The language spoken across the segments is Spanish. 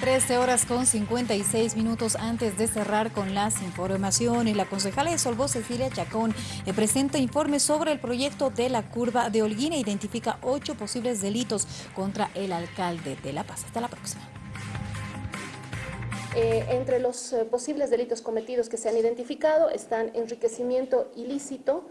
13 horas con 56 minutos antes de cerrar con las informaciones. La concejala de Solvó, Cecilia Chacón, eh, presenta informes sobre el proyecto de la curva de Holguín e identifica ocho posibles delitos contra el alcalde de La Paz. Hasta la próxima. Eh, entre los eh, posibles delitos cometidos que se han identificado están enriquecimiento ilícito,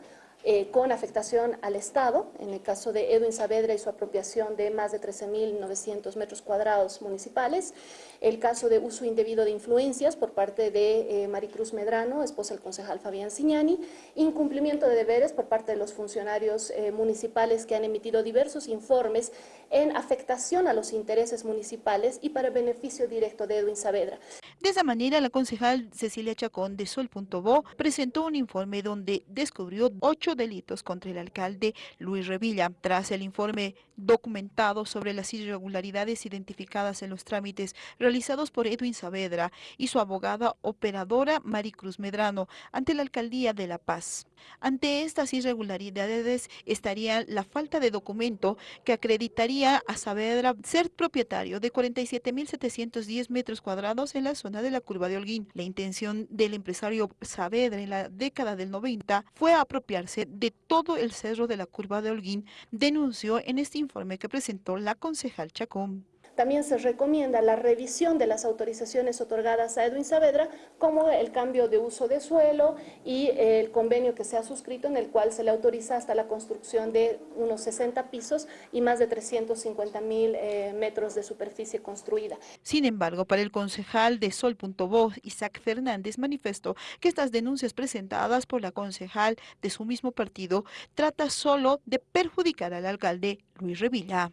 eh, con afectación al Estado, en el caso de Edwin Saavedra y su apropiación de más de 13.900 metros cuadrados municipales, el caso de uso indebido de influencias por parte de eh, Maricruz Medrano, esposa del concejal Fabián Signani, incumplimiento de deberes por parte de los funcionarios eh, municipales que han emitido diversos informes en afectación a los intereses municipales y para beneficio directo de Edwin Saavedra. De esa manera, la concejal Cecilia Chacón de Sol.bo presentó un informe donde descubrió ocho delitos contra el alcalde Luis Revilla. Tras el informe documentado sobre las irregularidades identificadas en los trámites realizados por Edwin Saavedra y su abogada operadora Maricruz Medrano ante la alcaldía de La Paz. Ante estas irregularidades estaría la falta de documento que acreditaría a Saavedra ser propietario de 47.710 metros cuadrados en la zona de la curva de Holguín. La intención del empresario Saavedra en la década del 90 fue apropiarse de todo el cerro de la curva de Holguín, denunció en este informe que presentó la concejal Chacón. También se recomienda la revisión de las autorizaciones otorgadas a Edwin Saavedra, como el cambio de uso de suelo y el convenio que se ha suscrito en el cual se le autoriza hasta la construcción de unos 60 pisos y más de 350 mil eh, metros de superficie construida. Sin embargo, para el concejal de Sol.voz, Isaac Fernández, manifestó que estas denuncias presentadas por la concejal de su mismo partido trata solo de perjudicar al alcalde Luis Revilla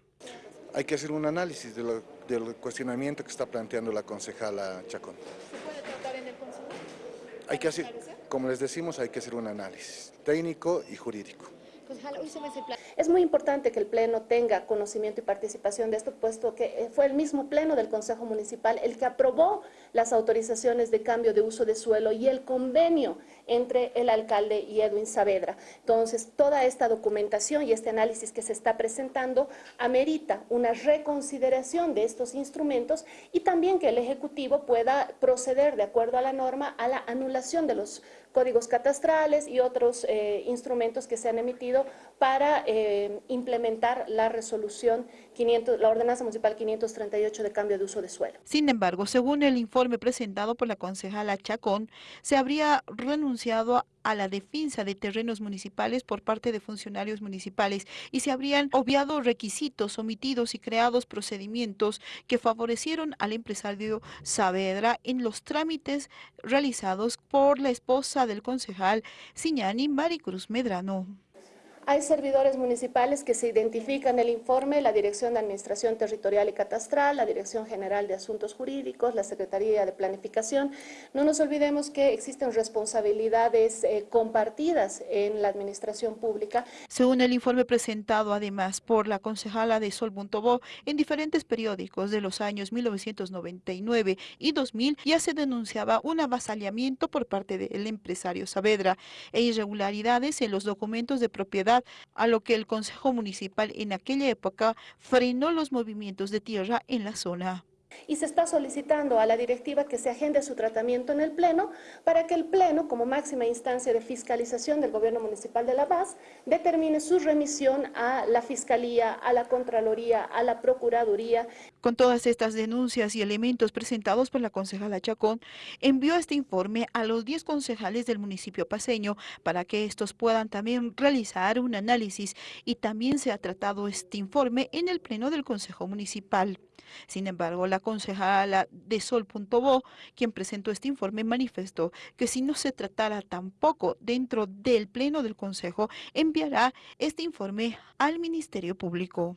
hay que hacer un análisis del cuestionamiento que está planteando la concejala Chacón. ¿Se puede tratar en el Consejo? Hay que hacer, como les decimos, hay que hacer un análisis técnico y jurídico. Es muy importante que el Pleno tenga conocimiento y participación de esto, puesto que eh, fue el mismo Pleno del Consejo Municipal el que aprobó las autorizaciones de cambio de uso de suelo y el convenio entre el alcalde y Edwin Saavedra. Entonces, toda esta documentación y este análisis que se está presentando amerita una reconsideración de estos instrumentos y también que el Ejecutivo pueda proceder de acuerdo a la norma a la anulación de los códigos catastrales y otros eh, instrumentos que se han emitido para eh, implementar la resolución 500, la ordenanza municipal 538 de cambio de uso de suelo. Sin embargo, según el informe presentado por la concejala Chacón, se habría renunciado a la defensa de terrenos municipales por parte de funcionarios municipales y se habrían obviado requisitos omitidos y creados procedimientos que favorecieron al empresario Saavedra en los trámites realizados por la esposa del concejal Siñani Maricruz Medrano. Hay servidores municipales que se identifican en el informe, la Dirección de Administración Territorial y Catastral, la Dirección General de Asuntos Jurídicos, la Secretaría de Planificación. No nos olvidemos que existen responsabilidades eh, compartidas en la administración pública. Según el informe presentado además por la concejala de Sol.bo en diferentes periódicos de los años 1999 y 2000 ya se denunciaba un avasallamiento por parte del empresario Saavedra e irregularidades en los documentos de propiedad a lo que el Consejo Municipal en aquella época frenó los movimientos de tierra en la zona y se está solicitando a la directiva que se agende su tratamiento en el Pleno para que el Pleno, como máxima instancia de fiscalización del Gobierno Municipal de La Paz, determine su remisión a la Fiscalía, a la Contraloría, a la Procuraduría. Con todas estas denuncias y elementos presentados por la concejala Chacón, envió este informe a los 10 concejales del municipio paseño para que estos puedan también realizar un análisis y también se ha tratado este informe en el Pleno del Consejo Municipal. Sin embargo, la concejala de Sol.bo, quien presentó este informe, manifestó que si no se tratara tampoco dentro del Pleno del Consejo, enviará este informe al Ministerio Público.